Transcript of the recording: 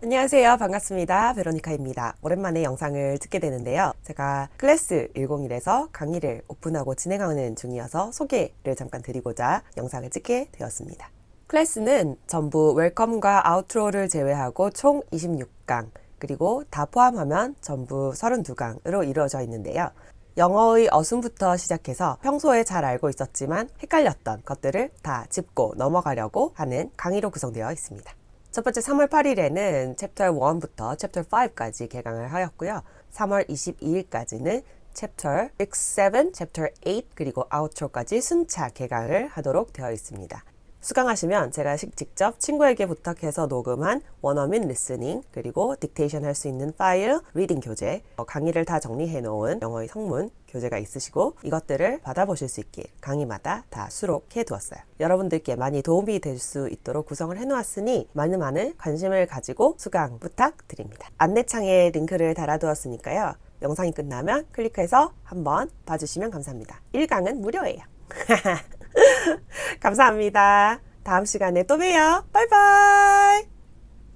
안녕하세요. 반갑습니다. 베로니카입니다. 오랜만에 영상을 찍게 되는데요. 제가 클래스 101에서 강의를 오픈하고 진행하는 중이어서 소개를 잠깐 드리고자 영상을 찍게 되었습니다. 클래스는 전부 웰컴과 아우트로를 제외하고 총 26강 그리고 다 포함하면 전부 32강으로 이루어져 있는데요. 영어의 어순부터 시작해서 평소에 잘 알고 있었지만 헷갈렸던 것들을 다 짚고 넘어가려고 하는 강의로 구성되어 있습니다 첫 번째 3월 8일에는 챕터 1부터 챕터 5까지 개강을 하였고요. 3월 22일까지는 챕터 6, 7, 챕터 8 그리고 outro까지 순차 개강을 하도록 되어 있습니다. 수강하시면 제가 직접 친구에게 부탁해서 녹음한 원어민 listening 그리고 dictation 할 수 있는 파일, reading 교재, 어, 강의를 다 정리해 놓은 영어의 성문 교재가 있으시고 이것들을 받아보실 수 있게 강의마다 다 수록해 두었어요. 여러분들께 많이 도움이 될 수 있도록 구성을 해 놓았으니 많은 많은 관심을 가지고 수강 부탁드립니다. 안내창에 링크를 달아두었으니까요. 영상이 끝나면 클릭해서 한번 봐주시면 감사합니다. 1강은 무료예요. 감사합니다. 다음 시간에 또 봬요. 바이바이.